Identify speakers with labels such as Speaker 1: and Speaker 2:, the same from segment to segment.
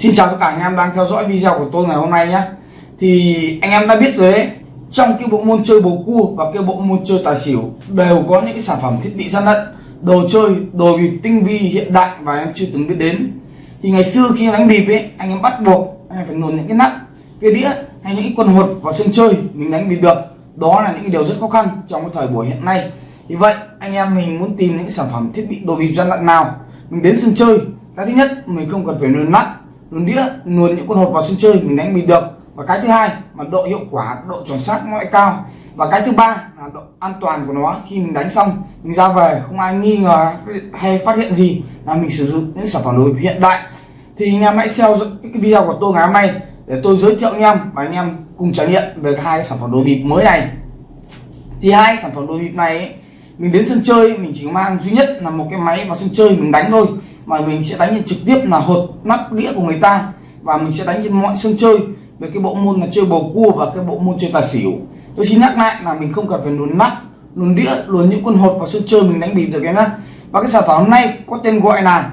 Speaker 1: Xin chào tất cả anh em đang theo dõi video của tôi ngày hôm nay nhé. Thì anh em đã biết rồi đấy Trong cái bộ môn chơi bầu cua và cái bộ môn chơi tài xỉu Đều có những cái sản phẩm thiết bị gian lận Đồ chơi, đồ bịp tinh vi hiện đại và em chưa từng biết đến. Thì ngày xưa khi đánh bịp ấy Anh em bắt buộc anh em phải luồn những cái nắp Cái đĩa hay những cái quần hột vào sân chơi Mình đánh bịp được. Đó là những cái điều rất khó khăn trong cái thời buổi hiện nay. Vì vậy anh em mình muốn tìm những cái sản phẩm thiết bị đồ bịp gian lận nào Mình đến sân chơi cái thứ nhất mình không cần phải luồn nắp luồn đĩa luồn những con hột vào sân chơi mình đánh mình được. Và cái thứ hai là độ hiệu quả độ chuẩn xác nó lại cao. Và cái thứ ba là độ an toàn của nó khi mình đánh xong mình ra về không ai nghi ngờ hay phát hiện gì là mình sử dụng những sản phẩm đồ hiện đại. Thì anh em hãy xem cái video của tôi ngày hôm nay để tôi giới thiệu anh em và anh em cùng trải nghiệm về hai sản phẩm đồ bịp mới này. Thì hai sản phẩm đồ bịp này ấy, mình đến sân chơi mình chỉ mang duy nhất là một cái máy vào sân chơi mình đánh thôi mà mình sẽ đánh trực tiếp là hột nắp đĩa của người ta. Và mình sẽ đánh trên mọi sân chơi về cái bộ môn là chơi bầu cua và cái bộ môn chơi tài xỉu. Tôi xin nhắc lại là mình không cần phải luồn nắp luồn đĩa luồn những con hột vào sân chơi mình đánh bịp được em nhá. Và cái sản phẩm hôm nay có tên gọi là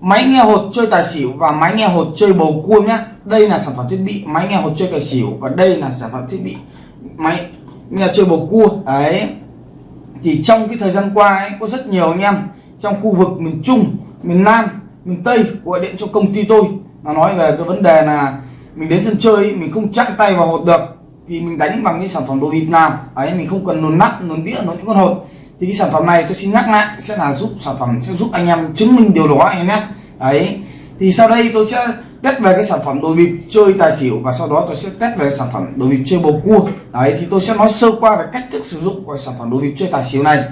Speaker 1: máy nghe hột chơi tài xỉu và máy nghe hột chơi bầu cua nhá. Đây là sản phẩm thiết bị máy nghe hột chơi tài xỉu và đây là sản phẩm thiết bị máy nghe chơi bầu cua. Đấy. Thì trong cái thời gian qua ấy, có rất nhiều anh em trong khu vực miền Trung miền Nam, miền Tây gọi điện cho công ty tôi. Là nói về cái vấn đề là mình đến sân chơi, mình không chạm tay vào hột được, thì mình đánh bằng cái sản phẩm đồ bịp nào ấy, mình không cần nồn nắp, nồn đĩa, nồn những con hột. Thì cái sản phẩm này tôi xin nhắc lại, sẽ là giúp sản phẩm, sẽ giúp anh em chứng minh điều đó anh em nhé. Đấy thì sau đây tôi sẽ test về cái sản phẩm đồ bịp chơi tài xỉu và sau đó tôi sẽ test về sản phẩm đồ bịp chơi bầu cua. Đấy, thì tôi sẽ nói sơ qua về cách thức sử dụng của sản phẩm đồ bịp chơi tài xỉu này.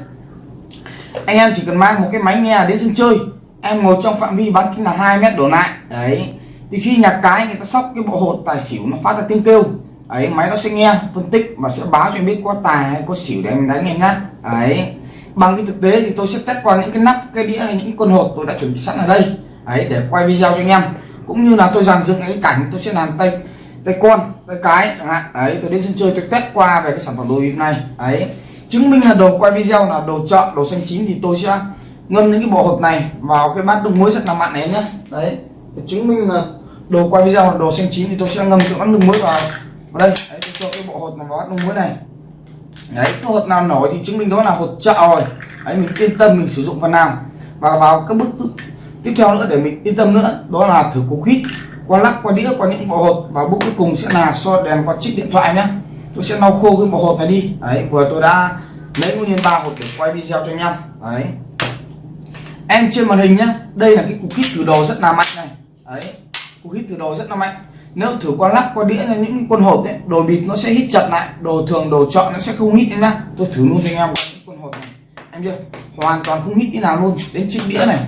Speaker 1: Anh em chỉ cần mang một cái máy nghe đến sân chơi em ngồi trong phạm vi bán kính là 2 mét đổ lại. Đấy. Thì khi nhà cái người ta sóc cái bộ hột tài xỉu nó phát ra tiếng kêu. Ấy máy nó sẽ nghe, phân tích và sẽ báo cho em biết có tài hay có xỉu để em đánh em nhá. Ấy bằng cái thực tế thì tôi sẽ test qua những cái nắp, cái đĩa hay những con hột tôi đã chuẩn bị sẵn ở đây. Ấy để quay video cho anh em. Cũng như là tôi dàn dựng cái cảnh tôi sẽ làm tay tay con, tay cái chẳng hạn. Ấy tôi đến sân chơi tôi test qua về cái sản phẩm đồ bịp này ấy chứng minh là đồ quay video là đồ chợ, đồ xanh chín thì tôi sẽ ngâm những cái bộ hộp này vào cái bát đun muối rất là mặn này nhé đấy. Để chứng minh là đồ quay video là đồ xanh chín thì tôi sẽ ngâm cái bát đun muối vào. Vào đây. Đấy, tôi cho cái bộ hột này vào bát đun muối này. Đấy, cái hột nào nổi thì chứng minh đó là hột chợ rồi. Đấy, mình yên tâm mình sử dụng phần nào. Và vào các bước tiếp theo nữa để mình yên tâm nữa, đó là thử cục hít. Qua lắc, qua đĩa, qua những bộ hột. Và bước cuối cùng sẽ là so đèn qua chiếc điện thoại nhé tôi sẽ lau khô cái bộ hột này đi. Đấy, vừa tôi đã lấy nguyên ba hột để quay video cho anh em đấy em trên màn hình nhá, đây là cái cục hít thử đồ rất là mạnh này. Đấy cục hít thử đồ rất là mạnh. Nếu thử qua lắc qua đĩa, những con hộp ấy đồ bịt nó sẽ hít chặt lại, đồ thường, đồ chọn nó sẽ không hít nhá. Tôi thử luôn cho anh em những con hộp này. Em chưa? Hoàn toàn không hít tí nào luôn, đến chiếc đĩa này.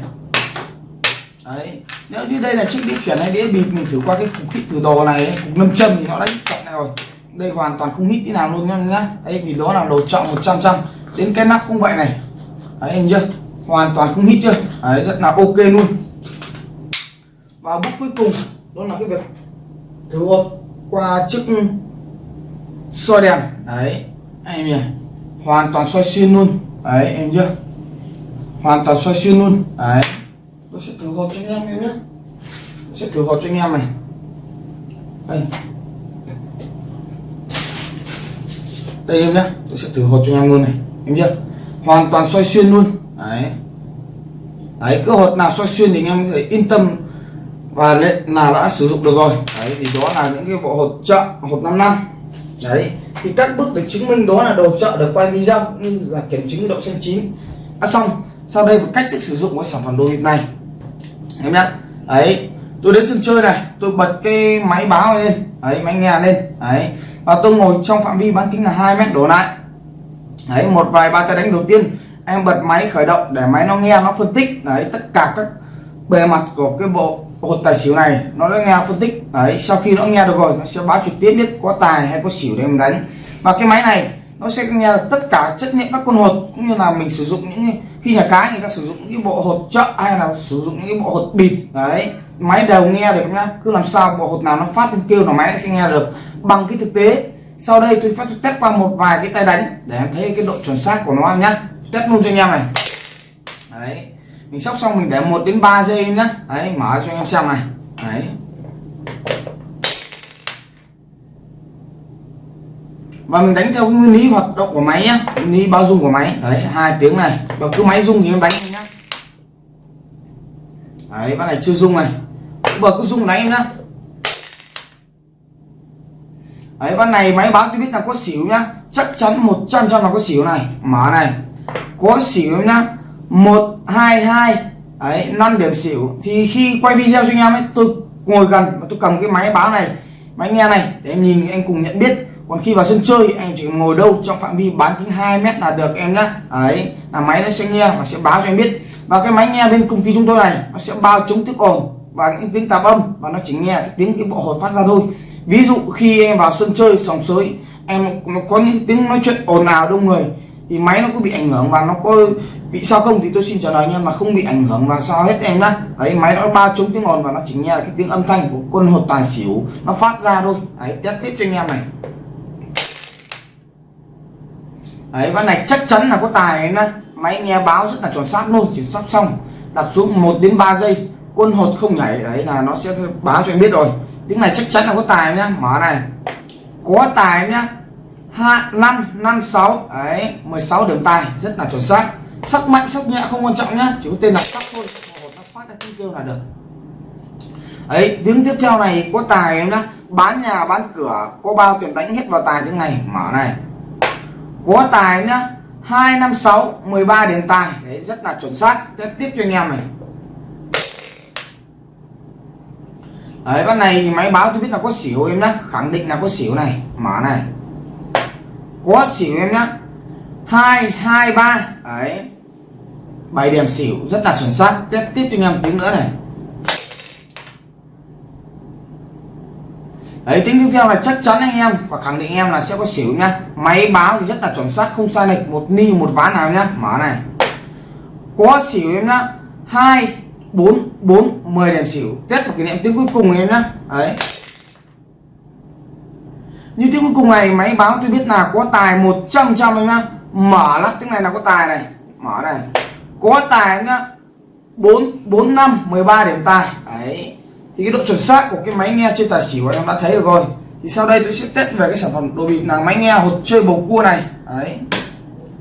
Speaker 1: Đấy, nếu như đây là chiếc đĩa khiển hay đĩa bịt mình thử qua cái cục hít thử đồ này cục lâm châm thì nó đã hít chặt này rồi. Đây hoàn toàn không hít tí nào luôn nhá đấy, vì đó là đồ chọn 100 trăm. Đến cái nắp cũng vậy này. Đấy, em chưa? Hoàn toàn không hít chưa đấy, rất là ok luôn. Và bước cuối cùng đó là cái việc thử hột qua chiếc soi đèn. Đấy em nhỉ. Hoàn toàn soi xuyên luôn. Đấy em chưa hoàn toàn soi xuyên luôn. Đấy. Tôi sẽ thử hột cho anh em em nhé. Tôi sẽ thử hột cho anh em này. Đây. Đây em nhé. Tôi sẽ thử hột cho anh em luôn này. Em chưa hoàn toàn soi xuyên luôn đấy. Đấy cứ hột nào soi xuyên thì anh em phải yên tâm và là đã sử dụng được rồi. Đấy, thì đó là những cái bộ hột chợ, hột 5 năm. Đấy, thì các bước để chứng minh đó là đồ chợ được quay video cũng như là kiểm chứng độ xanh chín. Đã xong, sau đây một cách thức sử dụng của sản phẩm đồ bịp này. Em nhá. Đấy, tôi đến sân chơi này, tôi bật cái máy báo lên. Đấy, máy nghe lên. Đấy, và tôi ngồi trong phạm vi bán kính là 2 mét đổ lại. Đấy, một vài ba cái đánh đầu tiên em bật máy khởi động để máy nó nghe, nó phân tích. Đấy, tất cả các bề mặt của cái bộ hột tài xỉu này nó đã nghe phân tích. Đấy, sau khi nó nghe được rồi, nó sẽ báo trực tiếp biết có tài hay có xỉu để mình đánh. Và cái máy này, nó sẽ nghe được tất cả chất lượng các con hột, cũng như là mình sử dụng những khi nhà cái người ta sử dụng những cái bộ hột chợ hay là sử dụng những cái bộ hột bịp. Đấy, máy đều nghe được nhá. Cứ làm sao bộ hột nào nó phát tiếng kêu là máy sẽ nghe được. Bằng cái thực tế, sau đây tôi phát test qua một vài cái tay đánh để em thấy cái độ chuẩn xác của nó nhá test luôn cho anh em này. Đấy, mình sóc xong mình để 1 đến 3 giây nhá. Đấy, mở cho anh em xem này. Đấy. Và mình đánh theo nguyên lý hoạt động của máy nhá, nguyên lý bao dung của máy. Đấy, hai tiếng này. Và cứ máy dung thì em đánh nhá. Đấy con này chưa dung này. Vừa cứ rung đánh em nhá. Đấy con này máy báo tôi biết là có xỉu nhá. Chắc chắn 100 trăm là có xỉu này. Mở này có xỉu em nhá. Một, hai hai. Đấy, năm điểm xỉu. Thì khi quay video cho anh em ấy, tôi ngồi gần và tôi cầm cái máy báo này, máy nghe này để em nhìn, anh cùng nhận biết. Còn khi vào sân chơi, anh chỉ ngồi đâu trong phạm vi bán kính 2 mét là được em nhá. Đấy, là máy nó sẽ nghe và sẽ báo cho em biết. Và cái máy nghe bên công ty chúng tôi này, nó sẽ bao chống tiếng ồn và những tiếng tạp âm và nó chỉ nghe tiếng cái bộ hột phát ra thôi. Ví dụ khi em vào sân chơi sòng sới, em có những tiếng nói chuyện ồn ào đông người thì máy nó có bị ảnh hưởng và nó có bị sao không thì tôi xin trả lời anh em là không bị ảnh hưởng và sao hết em nhá. Đấy, máy nó ba chống tiếng ồn và nó chỉ nghe là cái tiếng âm thanh của quân hột tài xỉu, nó phát ra thôi. Đấy, test tiếp cho anh em này. Đấy, ván này chắc chắn là có tài em nhá. Máy nghe báo rất là chuẩn xác luôn, chỉ sắp xong. Đặt xuống 1 đến 3 giây, quân hột không nhảy. Đấy là nó sẽ báo cho em biết rồi. Tiếng này chắc chắn là có tài nhá. Mở này. Có tài nhá hạ năm năm, sáu. Đấy 16 điểm tài, rất là chuẩn xác. Sắc mạnh, sắc nhẹ, không quan trọng nhá. Chỉ có tên là sắc thôi. Nó phát ra tiếng kêu là được. Ấy tiếng tiếp theo này có tài em nhá. Bán nhà, bán cửa, có bao tiền đánh hết vào tài tiếng này. Mở này. Có tài nhá. Hai, năm, sáu 13 điểm tài. Đấy, rất là chuẩn xác. Tiếp tiếp cho anh em này. Đấy ban này thì máy báo tôi biết là có xỉu em nhá. Khẳng định là có xỉu này. Mở này có xỉu em nhá. Hai hai, ba. Đấy. Bảy điểm xỉu rất là chuẩn xác. Tiếp tiếp cho anh em tiếng nữa này. Đấy, tiếng tiếp theo là chắc chắn anh em và khẳng định em là sẽ có xỉu nhá. Máy báo thì rất là chuẩn xác, không sai lệch. Một ni, một ván nào nhá. Mở này. Có xỉu em nhá. Hai, bốn bốn, mười điểm xỉu. Tiếp một kỷ niệm tiếng cuối cùng em nhá. Đấy như tiếng cuối cùng này, máy báo tôi biết là có tài 100 trăm em nhá. Mở lắm tiếng này là có tài này. Mở này. Có tài em nhá. Bốn bốn năm, mười ba điểm tài. Đấy. Thì cái độ chuẩn xác của cái máy nghe trên tài xỉu em đã thấy được rồi. Thì sau đây tôi sẽ test về cái sản phẩm đồ bịp là máy nghe hột chơi bầu cua này. Đấy.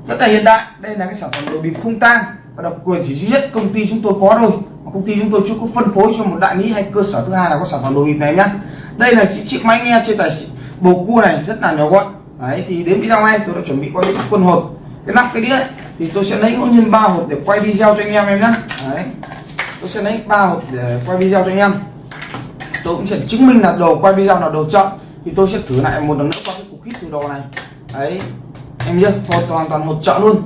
Speaker 1: Rất là hiện đại. Đây là cái sản phẩm đồ bịp không tang và độc quyền chỉ duy nhất công ty chúng tôi có thôi. Công ty chúng tôi chưa có phân phối cho một đại lý hay cơ sở thứ hai là có sản phẩm đồ bịp này nhá. Đây là chiếc máy nghe trên tài xỉu bầu cua này rất là nhỏ gọn. Đấy, thì đến video này tôi đã chuẩn bị qua những quân hột. Cái nắp cái đĩa thì tôi sẽ lấy ngẫu nhiên ba hột để quay video cho anh em em nhé đấy, tôi sẽ lấy ba hột để quay video cho anh em. Tôi cũng sẽ chứng minh là đồ quay video là đồ chọn. Thì tôi sẽ thử lại một lần nữa qua cái cục hít từ đồ này. Đấy, em nhớ, hột hoàn toàn hột chọn luôn.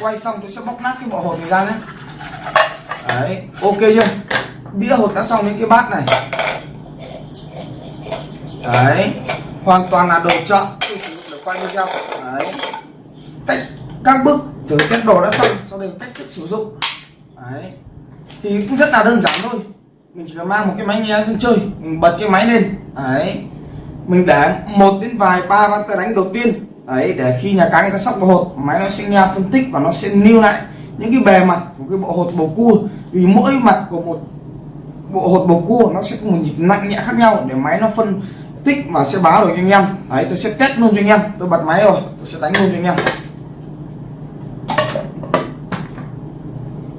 Speaker 1: Quay xong tôi sẽ bóc nát cái bộ hột này ra nhé đấy, ok chưa? Đĩa hột đã xong đến cái bát này. Đấy hoàn toàn là đồ chọn tôi sử dụng để quay video đấy. Cách các bước thử test đồ đã xong, sau đây cách thức sử dụng. Đấy. Thì cũng rất là đơn giản thôi. Mình chỉ cần mang một cái máy nghe sân chơi, mình bật cái máy lên. Đấy. Mình để một đến vài ba ván tay đánh đầu tiên. Đấy, để khi nhà cái người ta sóc bộ hột, máy nó sẽ nghe phân tích và nó sẽ lưu lại những cái bề mặt của cái bộ hột bầu cua. Vì mỗi mặt của một bộ hột bầu cua nó sẽ có một nhịp nặng nhẹ khác nhau để máy nó phân tích và sẽ báo được cho anh em. Đấy, tôi sẽ test luôn cho anh em. Tôi bật máy rồi, tôi sẽ đánh luôn cho anh em.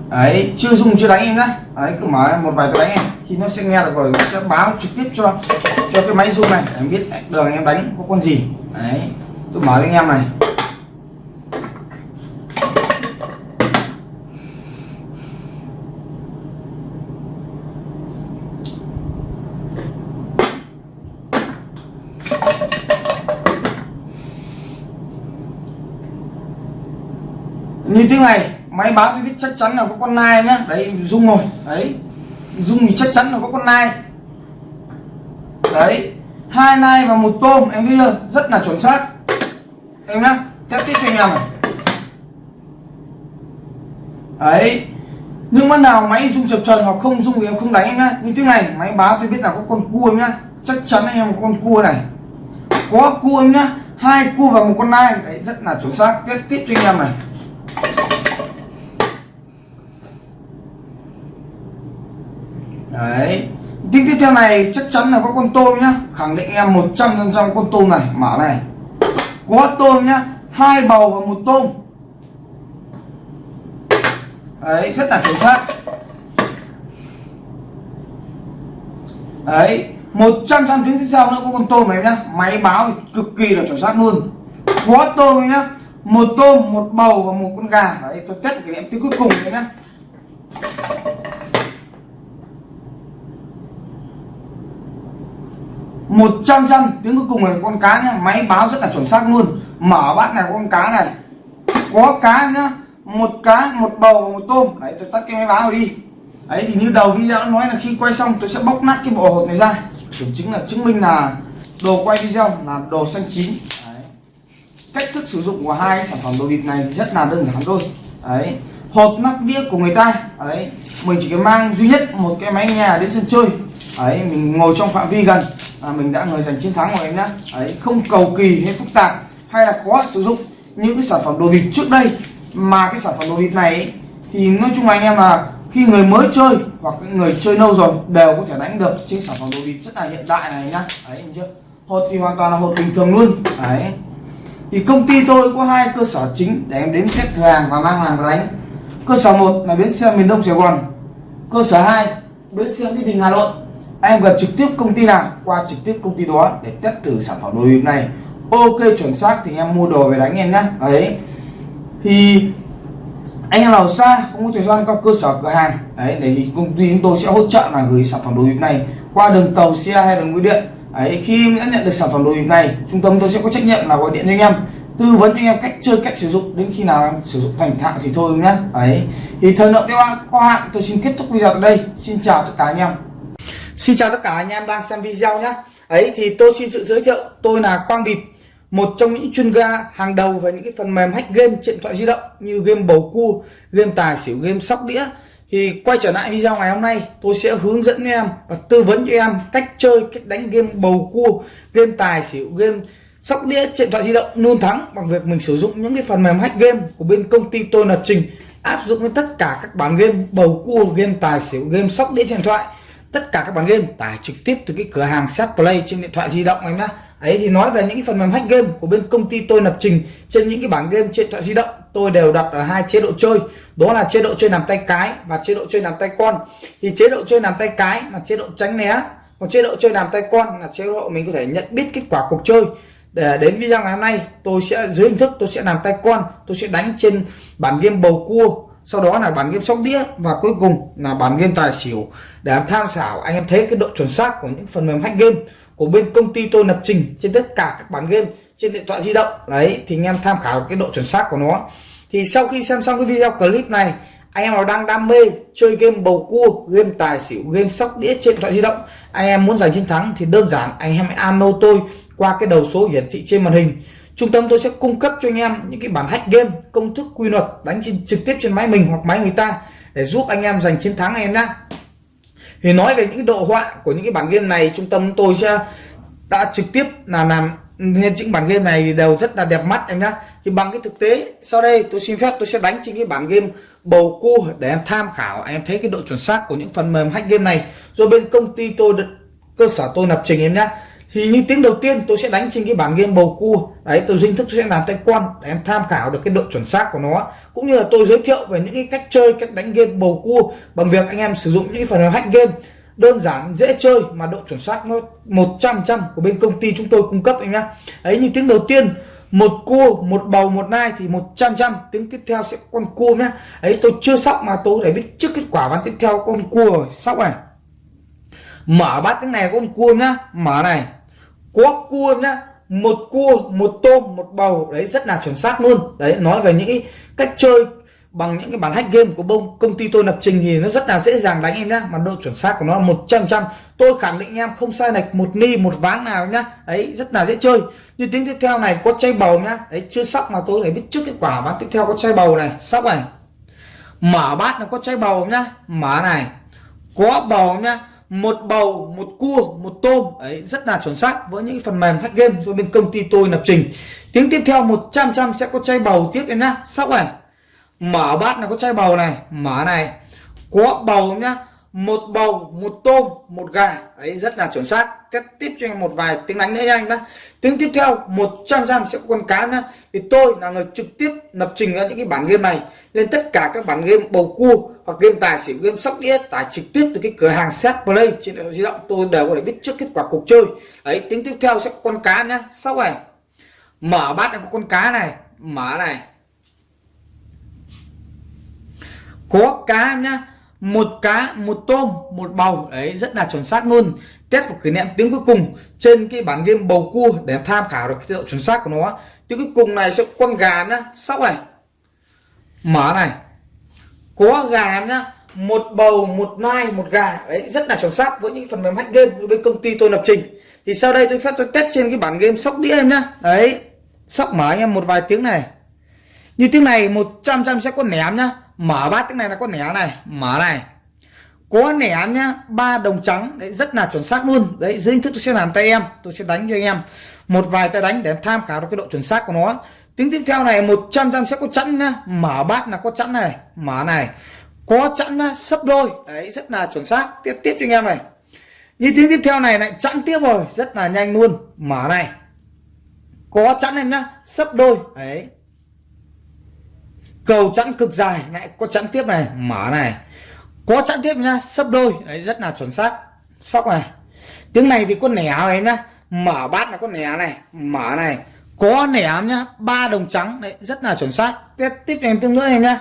Speaker 1: Đấy, chưa dùng, chưa đánh em nhá. Đấy, cứ mở một vài tôi đánh em. Khi nó sẽ nghe được rồi nó sẽ báo trực tiếp cho cho cái máy zoom này. Em biết đường anh em đánh có con gì. Đấy, tôi mở cho anh em này. Như tiếng này, máy báo tôi biết chắc chắn là có con nai nhá. Đấy dung rồi. Đấy dung thì chắc chắn là có con nai. Đấy, hai nai và một tôm, em thấy chưa? Rất là chuẩn xác. Em nhá test tiếp cho anh em này. Đấy, nhưng mà nào máy dung chập trần hoặc không dung thì em không đánh em nhá. Như thế này, máy báo tôi biết là có con cua em nhá. Chắc chắn anh em có con cua này. Có cua em nhá, hai cua và một con nai. Đấy, rất là chuẩn xác. Tiếp tiếp cho anh em này đấy. Tiếng tiếp theo này chắc chắn là có con tôm nhá. Khẳng định em 100 trăm con tôm này. Mở này. Có tôm nhá. Hai bầu và một tôm. Đấy, rất là chuẩn xác. Đấy 100 trăm tiếng tiếp theo nữa có con tôm này nhá. Máy báo cực kỳ là chuẩn xác luôn. Có tôm nhá một tôm, một bầu và một con gà. Đấy, tôi test cái điểm tiếng cuối cùng đấy nhá. Một trăm trăm tiếng cuối cùng là con cá nhá. Máy báo rất là chuẩn xác luôn. Mở bát này, con cá này. Có cá nhá. Một cá, một bầu và một tôm. Đấy, tôi tắt cái máy báo đi. Đấy, thì như đầu video nói là khi quay xong, tôi sẽ bóc nát cái bộ hột này ra. Kiểm chứng là chứng minh là đồ quay video là đồ xanh chín cách thức sử dụng của hai sản phẩm đồ bịp này thì rất là đơn giản thôi. Đấy hộp nắp đĩa của người ta đấy mình chỉ cần mang duy nhất một cái máy nhà đến sân chơi. Đấy mình ngồi trong phạm vi gần à, mình đã người giành chiến thắng rồi em nhá. Đấy không cầu kỳ hay phức tạp hay là khó sử dụng những cái sản phẩm đồ bịp trước đây. Mà cái sản phẩm đồ bịp này ấy, thì nói chung là anh em là khi người mới chơi hoặc người chơi lâu rồi đều có thể đánh được trên sản phẩm đồ bịp rất là hiện đại này nhá. Đấy chưa? Hột thì hoàn toàn là hột bình thường luôn. Đấy thì công ty tôi có hai cơ sở chính để em đến xếp hàng và mang hàng đánh. Cơ sở một là bến xe miền đông sài gòn. Cơ sở 2 bến xe mỹ đình hà nội. Em gặp trực tiếp công ty nào, qua trực tiếp công ty đó để test thử sản phẩm đồ bịp này. Ok, chuẩn xác thì em mua đồ về đánh em nhé đấy. Thì anh em nào xa, không có thời gian qua cơ sở cửa hàng. Đấy, để thì công ty chúng tôi sẽ hỗ trợ là gửi sản phẩm đồ bịp này qua đường tàu xe hay đường bưu điện đấy, khi đã nhận được sản phẩm đồ bịp này, trung tâm tôi sẽ có trách nhiệm là gọi điện cho anh em, tư vấn cho anh em cách chơi, cách sử dụng. Đến khi nào em sử dụng thành thạo thì thôi nhé đấy. Thì thời lượng video có hạn, tôi xin kết thúc video ở đây. Xin chào tất cả anh em. Xin chào tất cả anh em đang xem video nhé ấy thì tôi xin sự giới thiệu, tôi là quang bịp, một trong những chuyên gia hàng đầu về những cái phần mềm hack game trên điện thoại di động như game bầu cua, game tài xỉu, game sóc đĩa thì quay trở lại video ngày hôm nay, tôi sẽ hướng dẫn em và tư vấn cho em cách chơi, cách đánh game bầu cua, game tài xỉu, game sóc đĩa trên điện thoại di động luôn thắng bằng việc mình sử dụng những cái phần mềm hack game của bên công ty tôi lập trình, áp dụng với tất cả các bản game bầu cua, game tài xỉu, game sóc đĩa trên điện thoại. Tất cả các bản game tải trực tiếp từ cái cửa hàng set play trên điện thoại di động em nhé ấy, thì nói về những cái phần mềm hack game của bên công ty tôi lập trình trên những cái bản game trên điện thoại di động, tôi đều đặt ở hai chế độ chơi. Đó là chế độ chơi nằm tay cái và chế độ chơi nằm tay con. Thì chế độ chơi nằm tay cái là chế độ tránh né, còn chế độ chơi nằm tay con là chế độ mình có thể nhận biết kết quả cuộc chơi. Để, đến video ngày hôm nay, tôi sẽ, dưới hình thức tôi sẽ làm tay con, tôi sẽ đánh trên bản game bầu cua. Sau đó là bản game sóc đĩa và cuối cùng là bản game tài xỉu. Để tham khảo, anh em thấy cái độ chuẩn xác của những phần mềm hack game của bên công ty tôi lập trình trên tất cả các bản game trên điện thoại di động. Đấy thì anh em tham khảo cái độ chuẩn xác của nó. Thì sau khi xem xong cái video clip này anh em nào đang đam mê chơi game bầu cua game tài xỉu game sóc đĩa trên điện thoại di động anh em muốn giành chiến thắng thì đơn giản anh em hãy alo tôi qua cái đầu số hiển thị trên màn hình. Trung tâm tôi sẽ cung cấp cho anh em những cái bản hack game công thức quy luật đánh trên, trực tiếp trên máy mình hoặc máy người ta để giúp anh em giành chiến thắng anh em nhé thì nói về những độ họa của những cái bản game này, trung tâm tôi sẽ đã trực tiếp là làm nên những bản game này đều rất là đẹp mắt em nhá. Thì bằng cái thực tế, sau đây tôi xin phép tôi sẽ đánh trên cái bản game bầu cua để em tham khảo, em thấy cái độ chuẩn xác của những phần mềm hack game này. Rồi bên công ty tôi, cơ sở tôi lập trình em nhá thì như tiếng đầu tiên tôi sẽ đánh trên cái bản game bầu cua. Đấy, tôi dinh thức tôi sẽ làm tay quan để em tham khảo được cái độ chuẩn xác của nó. Cũng như là tôi giới thiệu về những cái cách chơi, cách đánh game bầu cua bằng việc anh em sử dụng những phần mềm hack game. Đơn giản, dễ chơi mà độ chuẩn xác nó 100 trăm của bên công ty chúng tôi cung cấp anh nhá. Ấy như tiếng đầu tiên, một cua, một bầu, một nai thì 100 trăm tiếng tiếp theo sẽ con cua nhá. Ấy tôi chưa sóc mà tôi để biết trước kết quả ván tiếp theo con cua rồi. Sóc này. Mở bát tiếng này con cua nhá. Mở này có cua nhá, một cua, một tôm, một bầu, đấy, rất là chuẩn xác luôn. Đấy, nói về những cách chơi bằng những cái bản hack game của bông. Công ty tôi lập trình thì nó rất là dễ dàng đánh em nhá, mà độ chuẩn xác của nó là một trăm trăm. Tôi khẳng định em, không sai lệch một ni, một ván nào nhá. Đấy, rất là dễ chơi. Như tiếng tiếp theo này, có chay bầu nhá. Đấy, chưa sóc mà tôi để biết trước kết quả. Ván tiếp theo có chay bầu này, sóc này. Mở bát nó có chay bầu nhá. Mở này. Có bầu nhá một bầu, một cua, một tôm. Ấy, rất là chuẩn xác. Với những phần mềm hack game do bên công ty tôi lập trình. Tiếng tiếp theo 100 trăm sẽ có chai bầu tiếp em nhá. Sóc này mở bát là có chai bầu này, mở này. Có bầu nhá một bầu, một tôm, một gà. Ấy rất là chuẩn xác. Tiếp tiếp cho anh một vài tiếng đánh nữa nha anh nhá. Tiếng tiếp theo 100 trăm sẽ có con cá nhá. Thì tôi là người trực tiếp lập trình ra những cái bản game này. Lên tất cả các bản game bầu cua hoặc game tài xỉu, game sóc đĩa tải trực tiếp từ cái cửa hàng set play trên điện thoại di động. Tôi đều có thể biết trước kết quả cuộc chơi. Ấy tiếng tiếp theo sẽ có con cá nhá. Sau này, mở bát có con cá này. Mở này. Có cá nhá một cá, một tôm, một bầu. Đấy, rất là chuẩn xác luôn. Test và kỷ niệm tiếng cuối cùng trên cái bản game bầu cua để tham khảo được cái độ chuẩn xác của nó. Tiếng cuối cùng này sẽ con gà nhá. Sóc này. Mở này. Có gà nhá. Một bầu, một nai, một gà. Đấy, rất là chuẩn xác với những phần mềm hack game bên công ty tôi lập trình. Thì sau đây tôi phép tôi test trên cái bản game sóc đĩa em nhá. Đấy, sóc mở anh em một vài tiếng này. Như tiếng này 100 trăm sẽ có ném nhá mở bát tiếng này là có nẻ này. Mở này. Có nẻ nhá, ba đồng trắng. Đấy, rất là chuẩn xác luôn. Đấy, dưới hình thức tôi sẽ làm tay em. Tôi sẽ đánh cho anh em. Một vài tay đánh để tham khảo được cái độ chuẩn xác của nó. Tiếng tiếp theo này 100 trăm sẽ có chẵn nhá. Mở bát là có chẵn này. Mở này. Có chẵn nhá, sấp đôi. Đấy, rất là chuẩn xác. Tiếp tiếp cho anh em này. Như tiếng tiếp theo này lại chẵn tiếp rồi. Rất là nhanh luôn. Mở này. Có chẵn em nhá, sấp đôi. Đấy cầu chẵn cực dài. Lại có chẵn tiếp này, mở này. Có chẵn tiếp nhá, sấp đôi. Đấy, rất là chuẩn xác. Sóc này. Tiếng này thì có nẻ em nhá? Mở bát là có nẻ này, mở này. Có nẻ nhá? Ba đồng trắng. Đấy, rất là chuẩn xác. Tiếp tiếp em tương nữa em nhá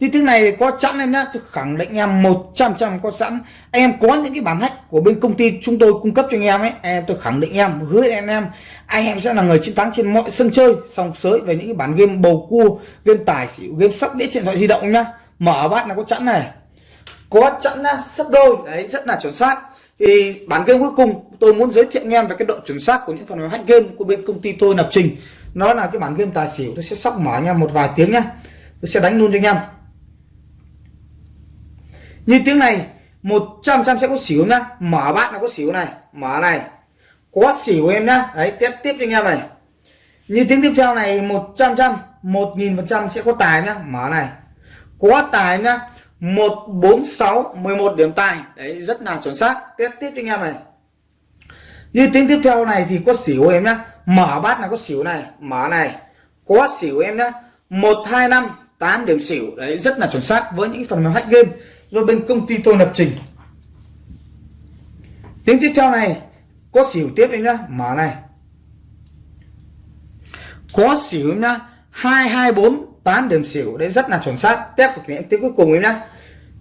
Speaker 1: thì thứ này có sẵn em nhá, tôi khẳng định em 100 trăm có sẵn. Em có những cái bản hack của bên công ty chúng tôi cung cấp cho anh em ấy em tôi khẳng định em, hứa anh em. Anh em sẽ là người chiến thắng trên mọi sân chơi, song sới về những cái bản game bầu cua, game tài xỉu, game sóc, đĩa điện thoại di động nhá. Mở bát là có sẵn này. Có sẵn nhá, sấp đôi. Đấy, rất là chuẩn xác. Thì bản game cuối cùng tôi muốn giới thiệu anh em về cái độ chuẩn xác của những phần mềm hack game của bên công ty tôi lập trình. Nó là cái bản game tài xỉu, tôi sẽ sóc mở nha một vài tiếng nhá. Tôi sẽ đánh luôn cho anh em như tiếng này 100 trăm sẽ có xỉu nhá. Mở bát nó có xỉu này. Mở này. Có xỉu em nhá. Đấy, tiếp tiếp cho anh em này. Như tiếng tiếp theo này 100 trăm 1000 phần trăm sẽ có tài nhá. Mở này. Có tài nhá. 146 11 điểm tài. Đấy, rất là chuẩn xác. Tiếp tiếp cho anh em này. Như tiếng tiếp theo này thì có xỉu em nhá. Mở bát là có xỉu này. Mở này. Có xỉu em nhá. 125 8 điểm xỉu đấy, rất là chuẩn xác với những phần mềm hack game rồi bên công ty tôi lập trình. Tiếng tiếp theo này, có xỉu tiếp em nhá, mở này. Có xỉu nhá, hai hai, bốn, tám điểm xỉu, đấy rất là chuẩn xác, test và nghiệm tiếng cuối cùng em nhá.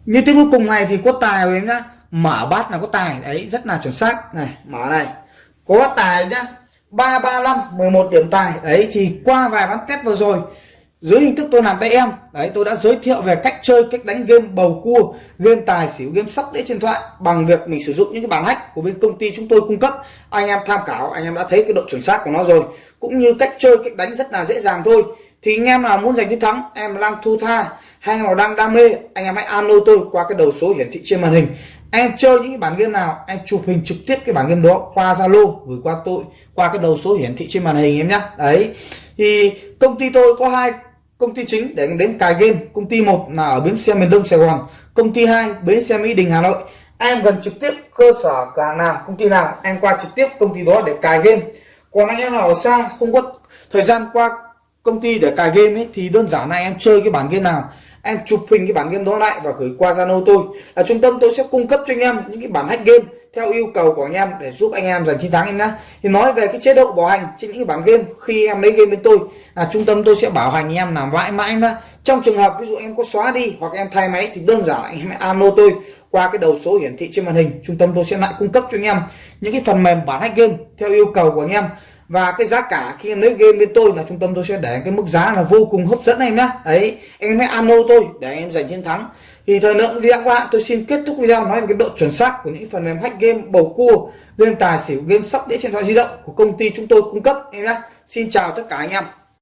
Speaker 1: Như tiếng cuối cùng này thì có tài em nhá, mở bát là có tài, đấy, rất là chuẩn xác. Này, mở này. Có tài nhá, ba ba, năm, mười một điểm tài, đấy, thì qua vài ván test vừa rồi dưới hình thức tôi làm tay em. Đấy, tôi đã giới thiệu về cách chơi, cách đánh game bầu cua, game tài xỉu, game sóc đĩa trên thoại bằng việc mình sử dụng những cái bản hack của bên công ty chúng tôi cung cấp. Anh em tham khảo, anh em đã thấy cái độ chuẩn xác của nó rồi. Cũng như cách chơi, cách đánh rất là dễ dàng thôi. Thì anh em nào muốn giành chiến thắng, em đang thu tha hay nào đang đam mê, anh em hãy alo tôi qua cái đầu số hiển thị trên màn hình. Em chơi những cái bản game nào, em chụp hình trực tiếp cái bản game đó qua zalo, gửi qua tôi qua cái đầu số hiển thị trên màn hình em nhé đấy. Thì công ty tôi có hai công ty chính để đến cài game. Công ty một là ở bến xe miền đông sài gòn. Công ty hai, bến xe mỹ đình, hà nội. Em gần trực tiếp cơ sở cửa hàng nào, công ty nào, em qua trực tiếp công ty đó để cài game. Còn anh em nào ở xa, không có thời gian qua công ty để cài game ấy, thì đơn giản là em chơi cái bản game nào em chụp hình cái bản game đó lại và gửi qua Zalo tôi. Là trung tâm tôi sẽ cung cấp cho anh em những cái bản hack game theo yêu cầu của anh em để giúp anh em giành chiến thắng em nhé thì nói về cái chế độ bảo hành trên những cái bản game, khi em lấy game bên tôi, là trung tâm tôi sẽ bảo hành anh em làm mãi mãi nhá. Trong trường hợp ví dụ em có xóa đi hoặc em thay máy thì đơn giản anh em alo tôi qua cái đầu số hiển thị trên màn hình. Trung tâm tôi sẽ lại cung cấp cho anh em những cái phần mềm bản hack game theo yêu cầu của anh em và cái giá cả khi em lấy game bên tôi là trung tâm tôi sẽ để cái mức giá là vô cùng hấp dẫn em nhá. Đấy em hãy alo tôi để em giành chiến thắng. Thì thời lượng video các bạn, tôi xin kết thúc video nói về cái độ chuẩn xác của những phần mềm hack game bầu cua, game tài xỉu, game sóc đĩa trên điện thoại di động của công ty chúng tôi cung cấp em nhá. Xin chào tất cả anh em.